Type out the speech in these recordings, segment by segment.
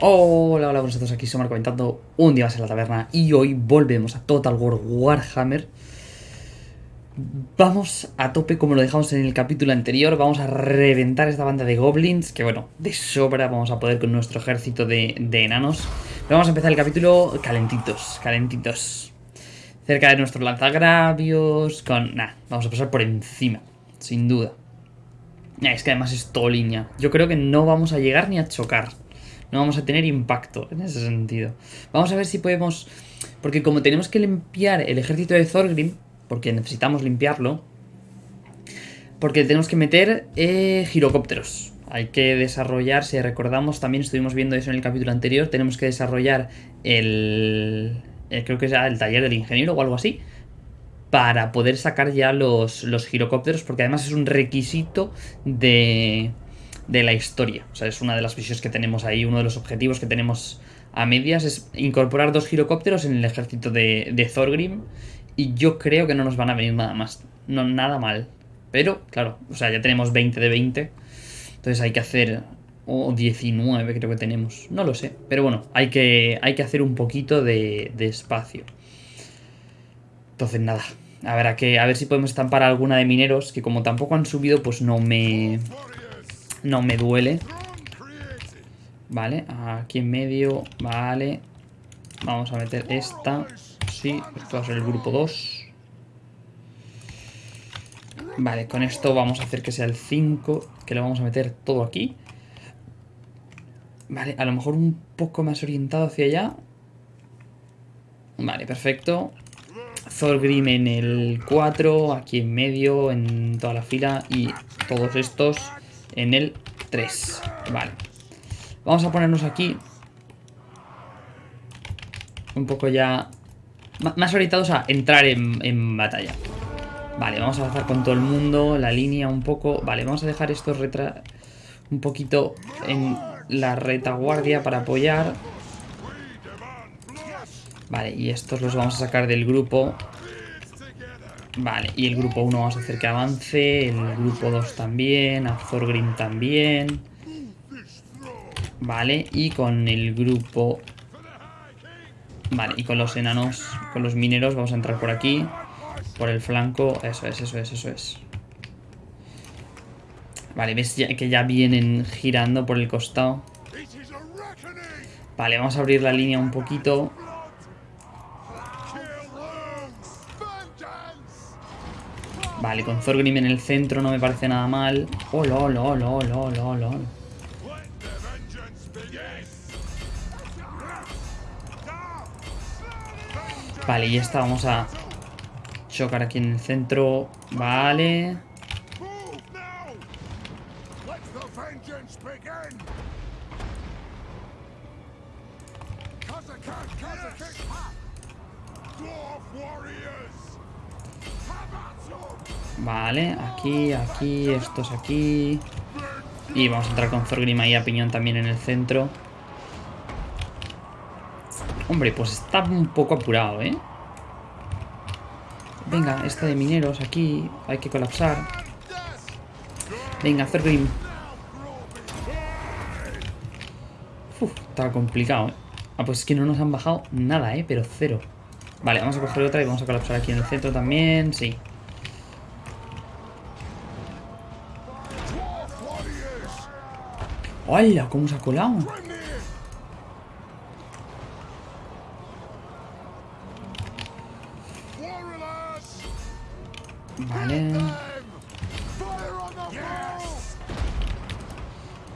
Hola, hola, buenos a todos, aquí somos comentando un día más en la taberna y hoy volvemos a Total War Warhammer. Vamos a tope como lo dejamos en el capítulo anterior, vamos a reventar esta banda de goblins, que bueno, de sobra vamos a poder con nuestro ejército de, enanos. Vamos a empezar el capítulo calentitos, calentitos. Cerca de nuestros lanzagravios, con... Nah, vamos a pasar por encima, sin duda. Es que además es todo línea. Yo creo que no vamos a llegar ni a chocar no vamos a tener impacto en ese sentido. Vamos a ver si podemos... Porque como tenemos que limpiar el ejército de Thorgrim, porque necesitamos limpiarlo, porque tenemos que meter eh, girocópteros. Hay que desarrollar, si recordamos, también estuvimos viendo eso en el capítulo anterior, tenemos que desarrollar el... creo que es el taller del ingeniero o algo así, para poder sacar ya los, los girocópteros, porque además es un requisito de de la historia. O sea, es una de las visiones que tenemos ahí, uno de los objetivos que tenemos a medias es incorporar dos girocópteros en el ejército de, Thorgrim y yo creo que no nos van a venir nada más, no nada mal. Pero, claro, o sea, ya tenemos 20 de 20, entonces hay que hacer... O 19 creo que tenemos, no lo sé. Pero bueno, hay que, hay que hacer un poquito de, de espacio. Entonces nada, a, que, a ver si podemos estampar alguna de mineros, que como tampoco han subido, pues no me... No me duele. Vale, aquí en medio. Vale. Vamos a meter esta. Sí, esto va a ser el grupo 2. Vale, con esto vamos a hacer que sea el 5. Que lo vamos a meter todo aquí. Vale, a lo mejor un poco más orientado hacia allá. Vale, perfecto. Thorgrim en el 4, aquí en medio, en toda la fila y todos estos en el 3. Vale. Vamos a ponernos aquí. Un poco ya... Más orientados a entrar en, batalla. Vale, vamos a avanzar con todo el mundo. La línea un poco... Vale, vamos a dejar estos retra... Un poquito en la retaguardia para apoyar. Vale, y estos los vamos a sacar del grupo Vale, y el grupo 1 vamos a hacer que avance, el grupo 2 también, a Thorgrim también. Vale, y con el grupo... Vale, y con los enanos, con los mineros vamos a entrar por aquí, por el flanco, eso es, eso es, eso es. Vale, ves que ya vienen girando por el costado. Vale, vamos a abrir la línea un poquito. Vale, con Thorgrim en el centro no me parece nada mal. Oh, lol, lol, lol, lol, lol. Vale, y esta vamos a chocar aquí en el centro. Vale. Aquí, aquí, estos aquí. Y vamos a entrar con Thorgrim ahí a piñón también en el centro. Hombre, pues está un poco apurado, ¿eh? Venga, esta de mineros aquí. Hay que colapsar. Venga, Thorgrim. Uf, está complicado, ¿eh? Ah, pues es que no nos han bajado nada, ¿eh? Pero cero. Vale, vamos a coger otra y vamos a colapsar aquí en el centro también. Sí. ¡Hola! ¿Cómo se ha colado? Vale.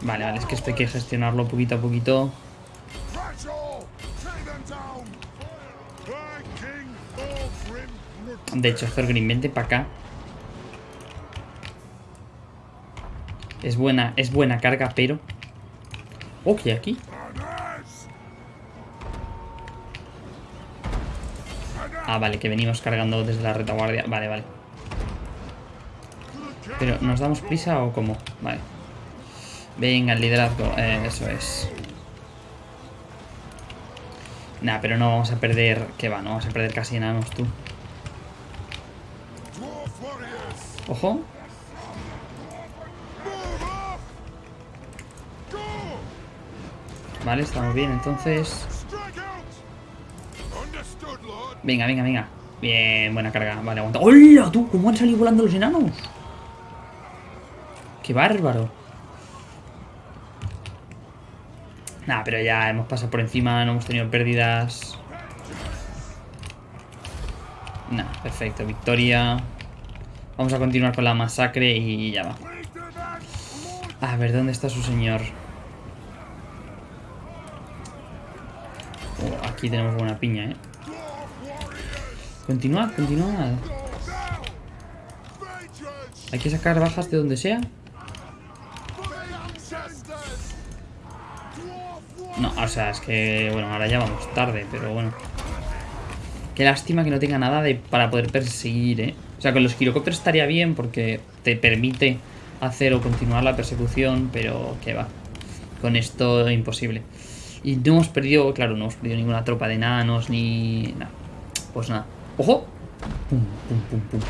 Vale, vale, es que esto hay que gestionarlo poquito a poquito. De hecho, Thorgrim, vente para acá. Es buena, es buena carga, pero Oh, ¿qué hay aquí? Ah, vale, que venimos cargando desde la retaguardia. Vale, vale. Pero, ¿nos damos prisa o cómo? Vale. Venga, el liderazgo. Eh, eso es. Nah, pero no vamos a perder... ¿Qué va? No vamos a perder casi enanos, tú. Ojo. Vale, estamos bien entonces. Venga, venga, venga. Bien, buena carga. Vale, aguanta. ¡Hola, tú! ¿Cómo han salido volando los enanos? ¡Qué bárbaro! Nah, pero ya hemos pasado por encima, no hemos tenido pérdidas. Nah, perfecto, victoria. Vamos a continuar con la masacre y ya va. A ver, ¿dónde está su señor? Aquí tenemos buena piña, ¿eh? Continúa, continúa. Hay que sacar bajas de donde sea. No, o sea, es que, bueno, ahora ya vamos tarde, pero bueno. Qué lástima que no tenga nada de, para poder perseguir, ¿eh? O sea, con los girocópteros estaría bien porque te permite hacer o continuar la persecución, pero que va. Con esto imposible. Y no hemos perdido, claro, no hemos perdido ninguna tropa de enanos ni... nada. Pues nada. ¡Ojo! Pum, pum, pum, pum.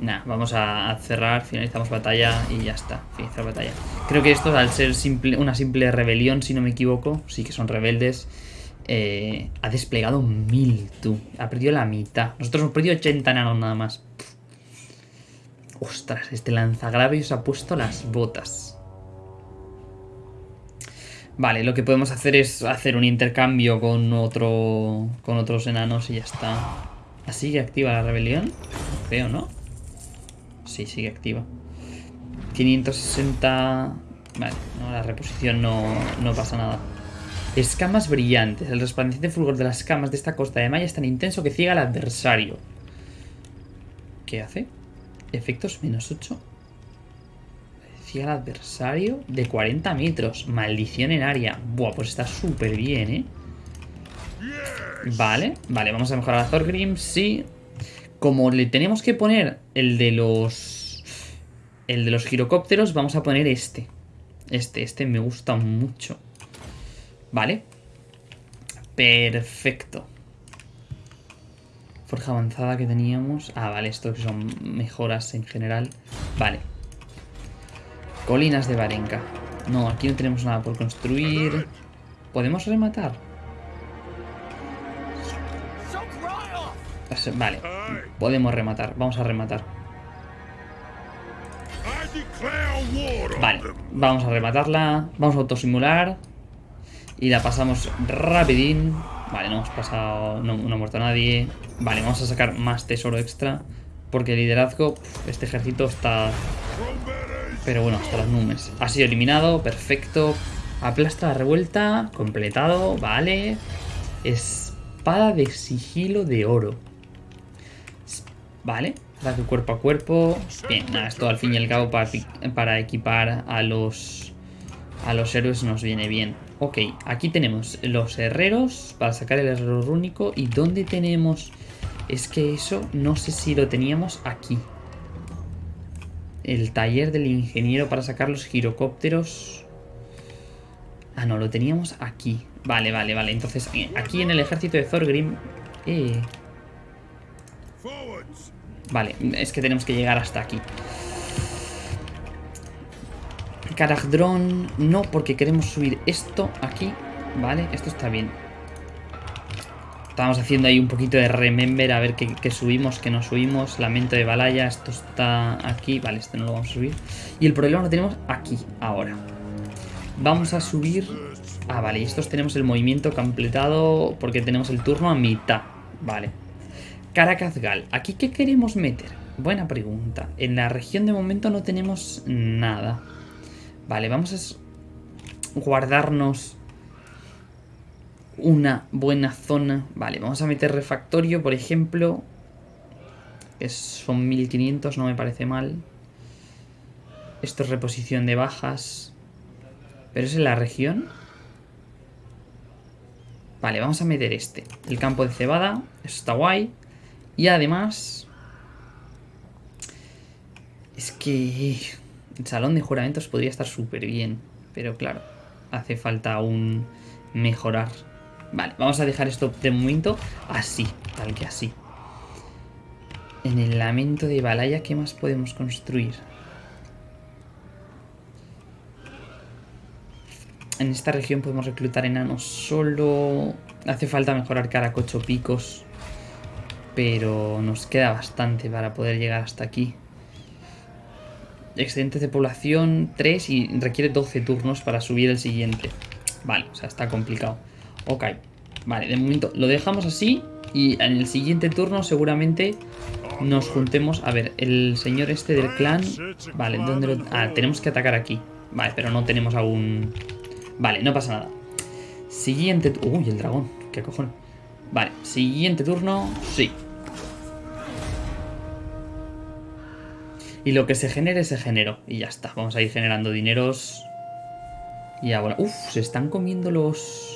Nah, vamos a cerrar, finalizamos batalla y ya está, finalizar batalla. Creo que esto, al ser simple, una simple rebelión, si no me equivoco, sí que son rebeldes, eh, ha desplegado mil, tú. Ha perdido la mitad. Nosotros hemos perdido 80 enanos nada más. Ostras, este lanzagravios ha puesto las botas. Vale, lo que podemos hacer es hacer un intercambio con otro con otros enanos y ya está. ¿Así que activa la rebelión? Creo, ¿no? Sí, sigue activa. 560... Vale, no, la reposición no, no pasa nada. Escamas brillantes. El resplandeciente fulgor de las escamas de esta costa de Maya es tan intenso que ciega al adversario. ¿Qué hace? Efectos menos 8. Al adversario de 40 metros. Maldición en área. Buah, pues está súper bien, ¿eh? Vale, vale, vamos a mejorar a Thorgrim, sí. Como le tenemos que poner el de los... El de los girocópteros, vamos a poner este. Este, este me gusta mucho. Vale. Perfecto. Forja avanzada que teníamos. Ah, vale, esto que son mejoras en general. Vale. Colinas de Varenka. No, aquí no tenemos nada por construir. ¿Podemos rematar? Vale, podemos rematar. Vamos a rematar. Vale, vamos a rematarla. Vamos a autosimular. Y la pasamos rapidín. Vale, no hemos pasado... No, ha muerto nadie. Vale, vamos a sacar más tesoro extra. Porque el liderazgo... Este ejército está... Pero bueno, hasta las nubes. Ha sido eliminado, perfecto. Aplasta la revuelta, completado, vale. Espada de sigilo de oro. Vale, ataque cuerpo a cuerpo. Bien, nada, esto al fin y al cabo para, para equipar a los, a los héroes nos viene bien. Ok, aquí tenemos los herreros para sacar el herrero rúnico. ¿Y dónde tenemos? Es que eso no sé si lo teníamos aquí. El taller del ingeniero para sacar los girocópteros. Ah, no, lo teníamos aquí. Vale, vale, vale. Entonces, eh, aquí en el ejército de Thorgrim... Eh, Vale, es que tenemos que llegar hasta aquí. Karagdron, no, porque queremos subir esto aquí. Vale, esto está bien. Estamos haciendo ahí un poquito de remember a ver qué, subimos, qué no subimos. Lamento de Balaya, esto está aquí. Vale, este no lo vamos a subir. Y el problema lo tenemos aquí, ahora. Vamos a subir... Ah, vale, y estos tenemos el movimiento completado porque tenemos el turno a mitad. Vale, Caracazgal. ¿Aquí qué queremos meter? Buena pregunta. En la región de momento no tenemos nada. Vale, vamos a guardarnos una buena zona. Vale, vamos a meter refactorio, por ejemplo. Que son 1500, no me parece mal. Esto es reposición de bajas. ¿Pero es en la región? Vale, vamos a meter este. El campo de cebada. Eso está guay. Y además... Es que... El salón de juramentos podría estar súper bien. Pero claro, hace falta aún mejorar. Vale, vamos a dejar esto de momento así, tal que así. En el lamento de Balaya, ¿qué más podemos construir? en esta región podemos reclutar enanos solo. Hace falta mejorar Caracocho picos. Pero nos queda bastante para poder llegar hasta aquí. Excedentes de población 3 y requiere 12 turnos para subir el siguiente. Vale, o sea, está complicado. Ok, vale, de momento lo dejamos así y en el siguiente turno seguramente nos juntemos. A ver, el señor este del clan... Vale, ¿dónde lo...? Ah, tenemos que atacar aquí. Vale, pero no tenemos aún... Vale, no pasa nada. Siguiente... Uy, el dragón. ¿Qué cojones? Vale, siguiente turno. Sí. Y lo que se genere, se generó. Y ya está. Vamos a ir generando dineros. Y ahora... Uf, se están comiendo los...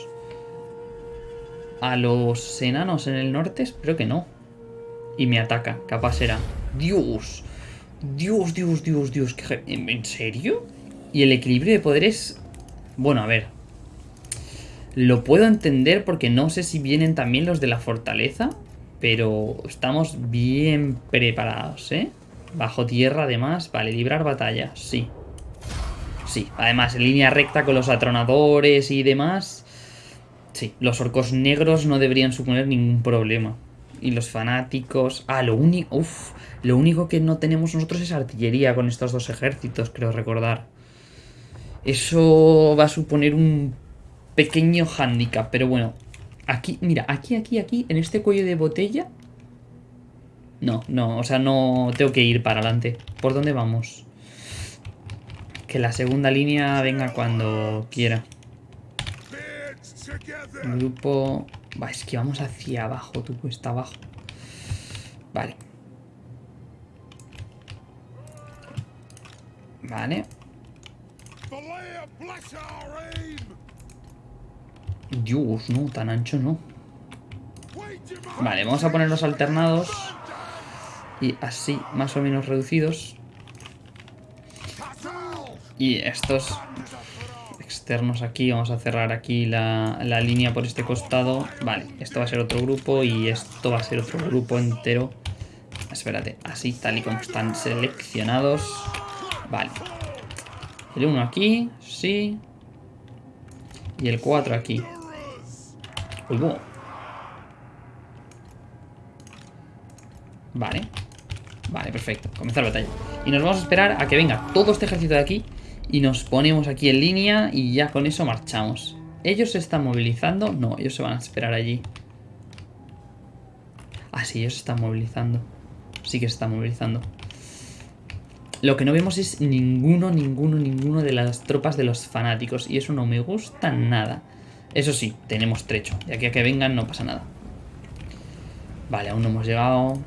A los enanos en el norte. Espero que no. Y me ataca. Capaz será. Dios. Dios, Dios, Dios, Dios. ¿En serio? Y el equilibrio de poderes bueno, a ver. Lo puedo entender porque no sé si vienen también los de la fortaleza. Pero estamos bien preparados, ¿eh? Bajo tierra, además. Vale, librar batalla, sí. Sí, además, en línea recta con los atronadores y demás. Sí, los orcos negros no deberían suponer ningún problema. Y los fanáticos... Ah, lo único... Lo único que no tenemos nosotros es artillería con estos dos ejércitos, creo recordar. Eso va a suponer un pequeño hándicap, pero bueno. Aquí, mira, aquí, aquí, aquí, en este cuello de botella... No, no, o sea, no tengo que ir para adelante. ¿Por dónde vamos? Que la segunda línea venga cuando quiera. Grupo... Va, es que vamos hacia abajo, tú, está abajo. Vale. Vale. Dios, no, tan ancho no. Vale, vamos a poner los alternados. Y así, más o menos reducidos. Y estos externos aquí, vamos a cerrar aquí la, la, línea por este costado. Vale, esto va a ser otro grupo y esto va a ser otro grupo entero. Espérate, así tal y como están seleccionados. Vale. El 1 aquí, sí. Y el 4 aquí. Vale. Vale, perfecto. Comenzar la batalla. Y nos vamos a esperar a que venga todo este ejército de aquí. Y nos ponemos aquí en línea y ya con eso marchamos. ¿Ellos se están movilizando? No, ellos se van a esperar allí. Ah, sí, ellos se están movilizando. Sí que se están movilizando. Lo que no vemos es ninguno, ninguno, ninguno de las tropas de los fanáticos. Y eso no me gusta nada. Eso sí, tenemos trecho. De aquí a que vengan no pasa nada. Vale, aún no hemos llegado.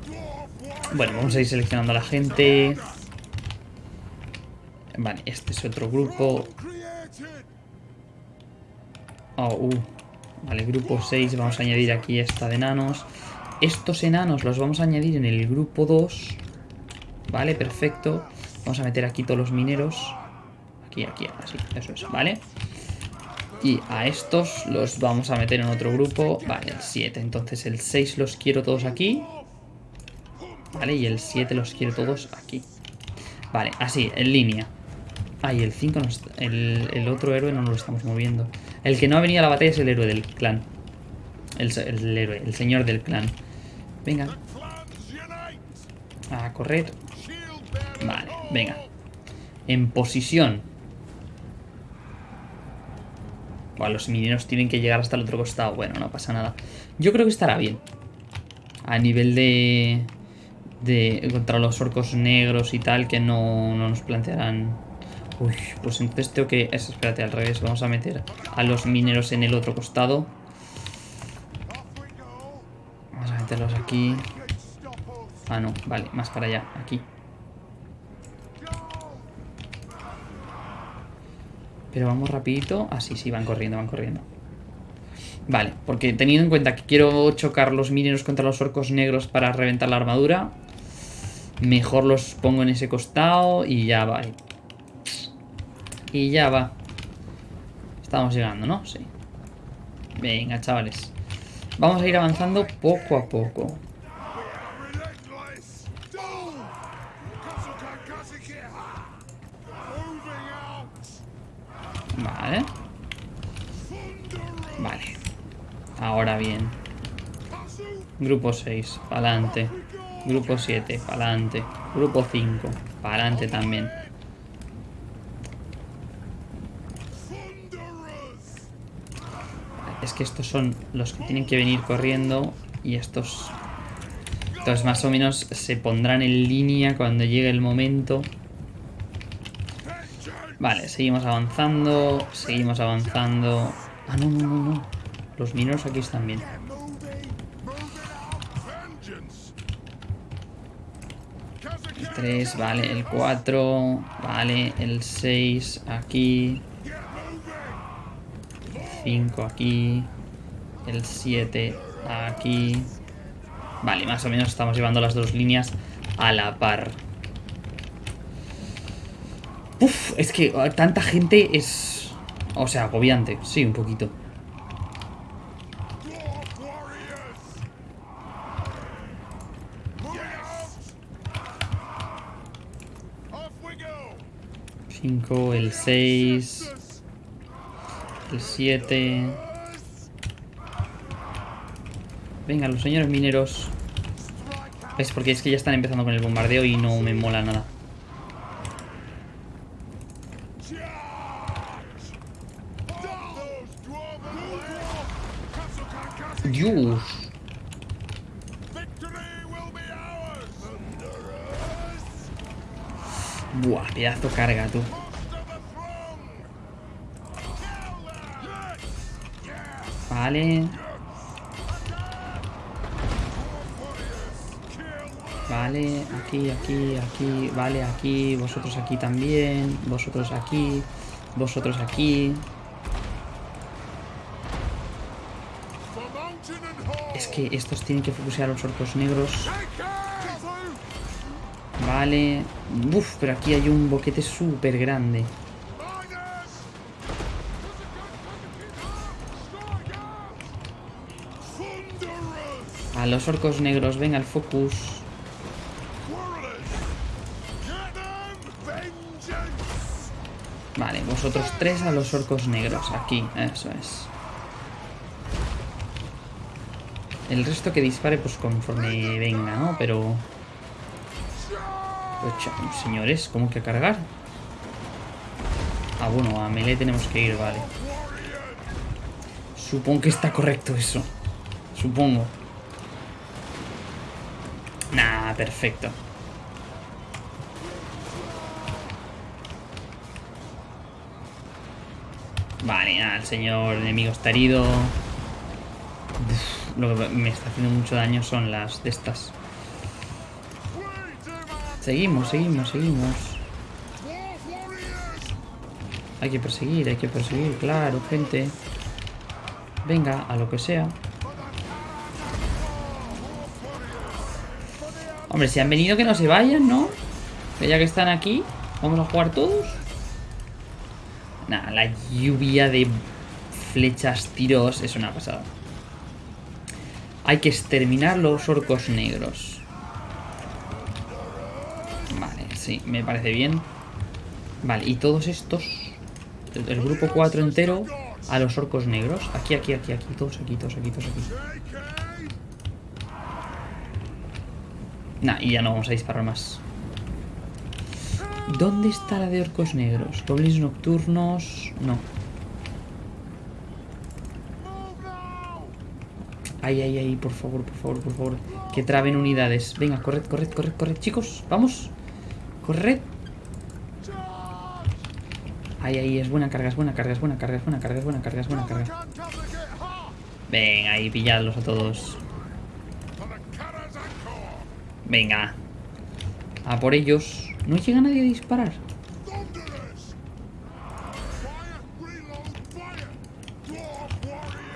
Bueno, vamos a ir seleccionando a la gente. Vale, este es otro grupo. Oh, uh. Vale, grupo 6. Vamos a añadir aquí esta de enanos. Estos enanos los vamos a añadir en el grupo 2. Vale, perfecto. Vamos a meter aquí todos los mineros. Aquí, aquí, así. Eso es, ¿vale? Y a estos los vamos a meter en otro grupo. Vale, el 7. Entonces el 6 los quiero todos aquí. Vale, y el 7 los quiero todos aquí. Vale, así, en línea. Ah, y el 5, el, otro héroe no nos lo estamos moviendo. El que no ha venido a la batalla es el héroe del clan. El, el héroe, el señor del clan. Venga. A correr. Vale, venga. En posición. los mineros tienen que llegar hasta el otro costado. Bueno, no pasa nada. Yo creo que estará bien. A nivel de... De... Contra los orcos negros y tal, que no, no nos plantearán... Uy, pues entonces tengo que... espérate, al revés. Vamos a meter a los mineros en el otro costado. Vamos a meterlos aquí. Ah, no. Vale, más para allá. Aquí. Pero vamos rapidito. Ah, sí, sí, van corriendo, van corriendo. Vale, porque teniendo en cuenta que quiero chocar los mineros contra los orcos negros para reventar la armadura, mejor los pongo en ese costado y ya va. Y ya va. Estamos llegando, ¿no? Sí. Venga, chavales. Vamos a ir avanzando poco a poco. Vale. Ahora bien. Grupo 6, pa'lante. Grupo 7, pa'lante. Grupo 5, pa'lante también. Que estos son los que tienen que venir corriendo y estos... Entonces más o menos se pondrán en línea cuando llegue el momento. Vale, seguimos avanzando, seguimos avanzando. Ah, no, no, no, no. Los mineros aquí están bien. El 3, vale, el 4, vale, el 6 aquí. 5 aquí. El 7 aquí. Vale, más o menos estamos llevando las dos líneas a la par. Uf, es que tanta gente es... O sea, agobiante. Sí, un poquito. Cinco, el 6 el 7. Venga, los señores mineros. Es porque es que ya están empezando con el bombardeo y no me mola nada. Dios. Buah, pedazo carga, tú. Vale. Vale, aquí, aquí, aquí, vale, aquí, vosotros aquí también, vosotros aquí, vosotros aquí. Es que estos tienen que focusear los orcos negros. Vale. Uf, pero aquí hay un boquete súper grande. A los orcos negros, venga el focus. Vale, vosotros tres a los orcos negros, aquí, eso es. El resto que dispare, pues conforme venga, ¿no? Pero... Pues, señores, ¿cómo que cargar? Ah, bueno, a melee tenemos que ir, vale. Supongo que está correcto eso. Supongo. Perfecto. Vale, nada, el señor enemigo está herido. lo que me está haciendo mucho daño son las de estas. Seguimos, seguimos, seguimos. Hay que perseguir, hay que perseguir, claro, gente. Venga, a lo que sea. Hombre, si han venido que no se vayan, ¿no? Que ya que están aquí, vamos a jugar todos. Nada, la lluvia de flechas, tiros, es una pasada. Hay que exterminar los orcos negros. Vale, sí, me parece bien. Vale, y todos estos, el, grupo 4 entero, a los orcos negros. Aquí, aquí, aquí, aquí, todos aquí, todos aquí, todos aquí. Nah, y ya no vamos a disparar más. ¿Dónde está la de orcos negros? Goblins nocturnos... No. Ay, ay, ay, por favor, por favor, por favor. Que traben unidades. Venga, corred, corred, corred, corred, chicos. Vamos. Corred. Ay, ay, es buena carga, es buena carga, es buena carga, es buena carga, es buena carga, es buena carga. Venga, ahí, pilladlos a todos. Venga. A por ellos. No llega nadie a disparar.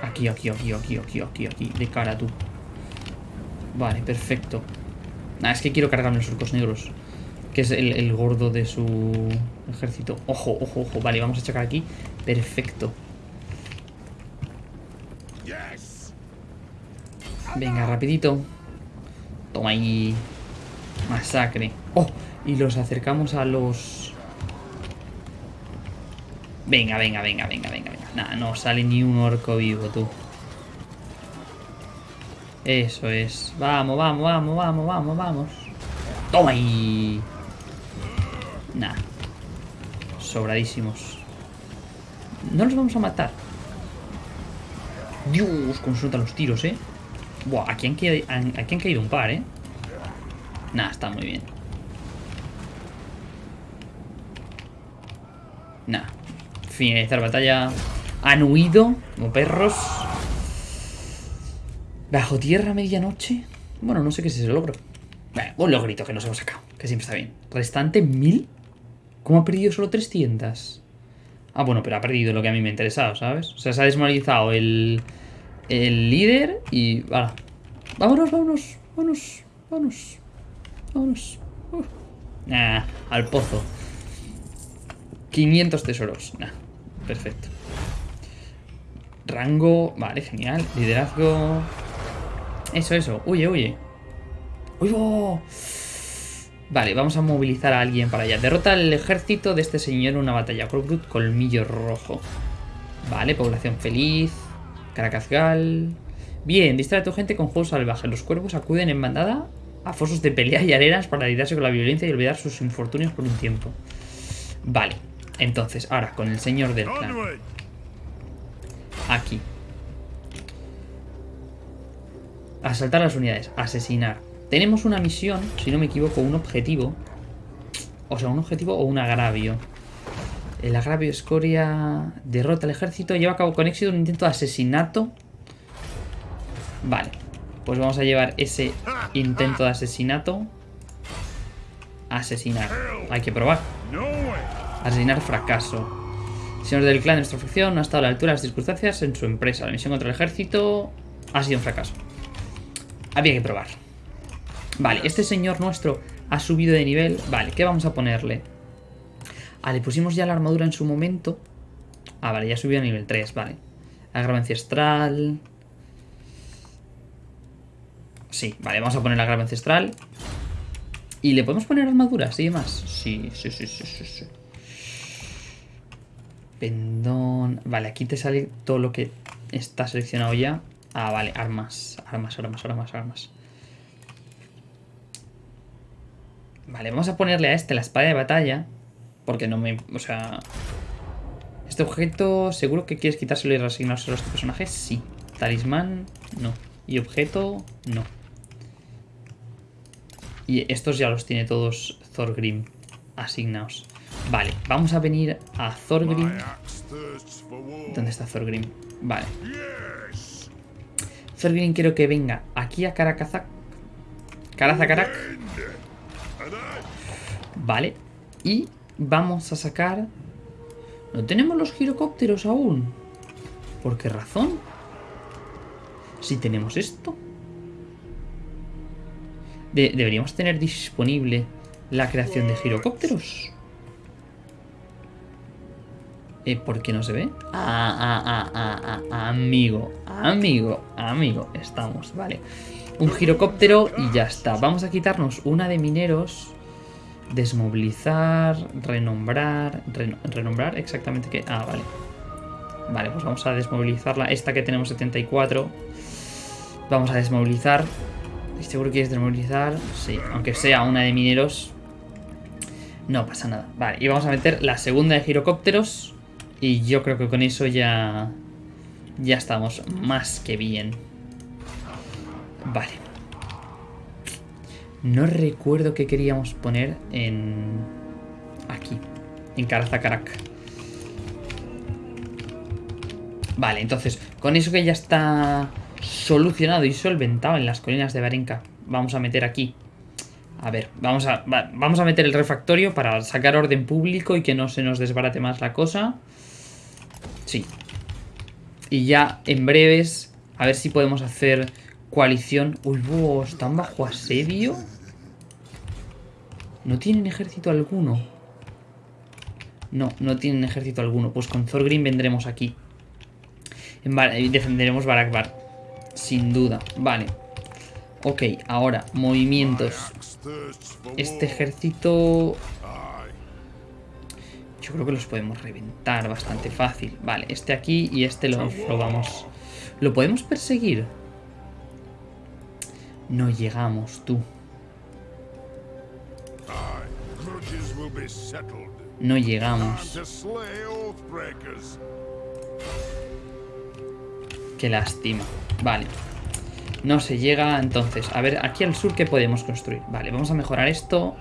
Aquí, aquí, aquí, aquí, aquí, aquí, aquí. De cara tú. Vale, perfecto. Nah, es que quiero cargarme los orcos negros. Que es el, el gordo de su ejército. Ojo, ojo, ojo. Vale, vamos a checar aquí. Perfecto. Venga, rapidito. Toma ahí. Masacre. Oh, y los acercamos a los... Venga, venga, venga, venga, venga, venga. Nah, no sale ni un orco vivo, tú. Eso es. Vamos, vamos, vamos, vamos, vamos, vamos. ¡Toma ahí! Nah. Sobradísimos. No los vamos a matar. Dios, cómo sueltan los tiros, ¿eh? Buah, aquí han, caído, un par, ¿eh? Nah, está muy bien. Nah. Finalizar batalla. Han huido como perros. Bajo tierra medianoche. Bueno, no sé qué es ese logro. Bueno, un logrito que nos hemos sacado. Que siempre está bien. Restante 1000. ¿Cómo ha perdido solo 300? Ah, bueno, pero ha perdido lo que a mí me ha interesado, ¿sabes? O sea, se ha desmoralizado el, el líder y... Vámonos, vámonos, vámonos, vámonos, vámonos. Nah, al pozo. 500 tesoros. Nah, perfecto. Rango... Vale, genial. Liderazgo... Eso, eso. Huye, huye. ¡Uy, Vale, vamos a movilizar a alguien para allá. Derrota al ejército de este señor en una batalla. Crocrut, colmillo rojo. Vale, población feliz. Caracazgal. Bien, distrae a tu gente con juegos salvajes. Los cuervos acuden en bandada a fosos de pelea y arenas para lidiarse con la violencia y olvidar sus infortunios por un tiempo. Vale, entonces, ahora con el señor del clan. Aquí. Asaltar las unidades. Asesinar. Tenemos una misión, si no me equivoco, un objetivo. O sea, un objetivo o un agravio. El agravio escoria derrota al ejército. Lleva a cabo con éxito un intento de asesinato. Vale. Pues vamos a llevar ese intento de asesinato. Asesinar. Hay que probar. Asesinar fracaso. Señor del clan de nuestra facción no ha estado a la altura de las circunstancias en su empresa. La misión contra el ejército ha sido un fracaso. Había que probar. Vale, este señor nuestro ha subido de nivel. Vale, ¿qué vamos a ponerle? Ah, le pusimos ya la armadura en su momento. Ah, vale, ya subió a nivel 3, vale. La grava ancestral. Sí, vale, vamos a poner la grava ancestral. ¿Y le podemos poner armaduras y demás? Sí, sí, sí, sí, sí, sí. Pendón... Vale, aquí te sale todo lo que está seleccionado ya. Ah, vale, armas, armas, armas, armas, armas. Vale, vamos a ponerle a este la espada de batalla. Porque no me... O sea... Este objeto, ¿seguro que quieres quitárselo y resignárselo a este personaje? Sí. Talismán, no. Y objeto, no. Y estos ya los tiene todos Thorgrim asignados. Vale, vamos a venir a Thorgrim. ¿Dónde está Thorgrim? Vale. Thorgrim quiero que venga aquí a Karakazak. Karazakarak. Vale. Y vamos a sacar... No tenemos los girocópteros aún. ¿Por qué razón? Si tenemos esto. deberíamos tener disponible la creación de girocópteros. Eh, ¿Por qué no se ve? Ah, ah, ah, ah, ah, amigo, amigo, amigo. Estamos, vale. Un girocóptero y ya está. Vamos a quitarnos una de mineros Desmovilizar, renombrar, renombrar exactamente qué... Ah, vale. Vale, pues vamos a desmovilizarla. Esta que tenemos 74. Vamos a desmovilizar. ¿Seguro que quieres desmovilizar? Sí, aunque sea una de mineros. No pasa nada. Vale, y vamos a meter la segunda de girocópteros. Y yo creo que con eso ya... Ya estamos más que bien. Vale. No recuerdo qué queríamos poner en... Aquí. En Karazakarak. Vale, entonces, con eso que ya está solucionado y solventado en las colinas de Barenka, vamos a meter aquí. A ver, vamos a, vamos a meter el refactorio para sacar orden público y que no se nos desbarate más la cosa. Sí. Y ya en breves, a ver si podemos hacer Coalición. Uy, ¿están bajo asedio? ¿No tienen ejército alguno? No, no tienen ejército alguno. Pues con Thorgrim vendremos aquí. Y defenderemos Barakbar. Sin duda. Vale. Ok, ahora, movimientos. Este ejército... Yo creo que los podemos reventar bastante fácil. Vale, este aquí y este lo, lo vamos... ¿Lo podemos perseguir? No llegamos, tú. No llegamos. Qué lástima. Vale. No se llega, entonces. A ver, aquí al sur, ¿qué podemos construir? Vale, vamos a mejorar esto.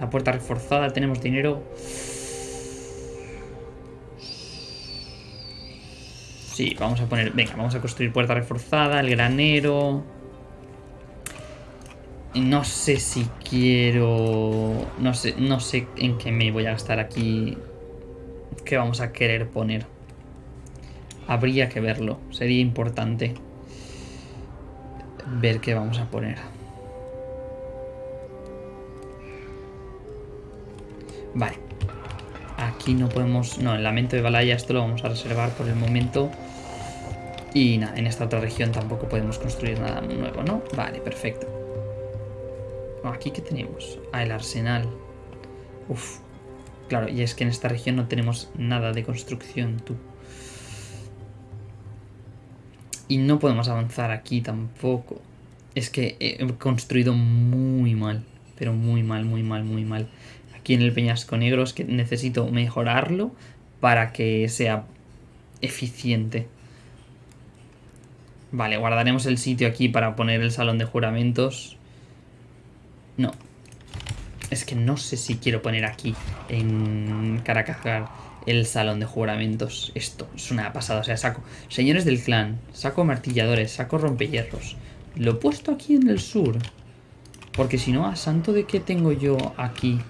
La puerta reforzada, tenemos dinero. Sí, vamos a poner... Venga, vamos a construir puerta reforzada, el granero... No sé si quiero... No sé, no sé en qué me voy a gastar aquí. ¿Qué vamos a querer poner? Habría que verlo. Sería importante ver qué vamos a poner. Vale. Aquí no podemos... No, el lamento de Balaya esto lo vamos a reservar por el momento. Y nada, en esta otra región tampoco podemos construir nada nuevo, ¿no? Vale, perfecto. ¿Aquí qué tenemos? Ah, el arsenal. Uf. Claro, y es que en esta región no tenemos nada de construcción, tú. Y no podemos avanzar aquí tampoco. Es que he construido muy mal. Pero muy mal, muy mal, muy mal. Aquí en el Peñasco Negro es que necesito mejorarlo para que sea eficiente. Vale, guardaremos el sitio aquí para poner el salón de juramentos. No. Es que no sé si quiero poner aquí, en Caracajar, el salón de juramentos. Esto es una pasada. O sea, saco señores del clan, saco martilladores, saco rompehierros. Lo he puesto aquí en el sur. Porque si no, ¿a santo de qué tengo yo aquí?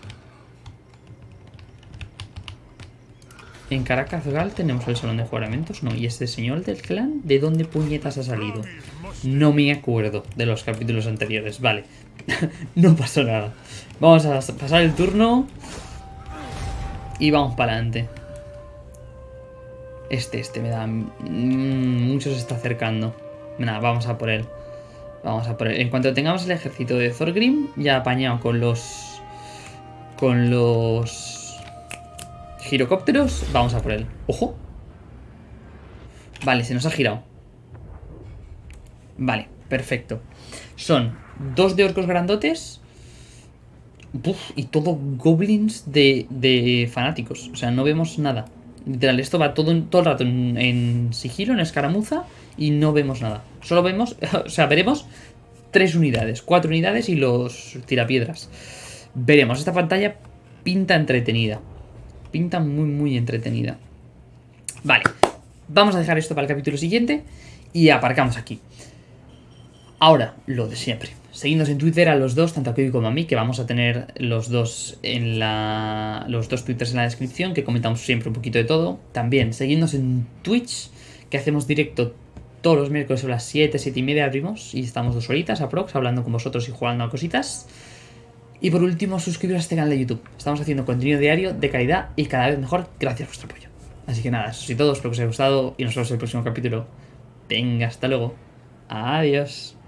En Caracazgal tenemos el salón de juramentos, no. ¿Y este señor del clan? ¿De dónde puñetas ha salido? No me acuerdo de los capítulos anteriores. Vale, no pasó nada. Vamos a pasar el turno. Y vamos para adelante. Este, este me da... Mm, mucho se está acercando. Nada, vamos a por él. Vamos a por él. En cuanto tengamos el ejército de Thorgrim, ya apañado con los... Con los... Girocópteros, vamos a por él. ¡Ojo! Vale, se nos ha girado. Vale, perfecto. Son dos de orcos grandotes. y todo goblins de, fanáticos. O sea, no vemos nada. Literal, esto va todo, todo el rato en, sigilo, en escaramuza, y no vemos nada. Solo vemos, o sea, veremos tres unidades, cuatro unidades y los tirapiedras. Veremos, esta pantalla pinta entretenida. Pinta muy, muy entretenida. Vale, vamos a dejar esto para el capítulo siguiente y aparcamos aquí. Ahora, lo de siempre. Seguidnos en Twitter a los dos, tanto a Kevin como a mí, que vamos a tener los dos en la. los dos twitters en la descripción, que comentamos siempre un poquito de todo. También, seguidnos en Twitch, que hacemos directo todos los miércoles a las 7, 7 y media abrimos y estamos dos horitas aprox hablando con vosotros y jugando a cositas. Y por último, suscribiros a este canal de YouTube. Estamos haciendo contenido diario de calidad y cada vez mejor gracias a vuestro apoyo. Así que nada, eso es todo, espero que os haya gustado y nos vemos en el próximo capítulo. Venga, hasta luego. Adiós.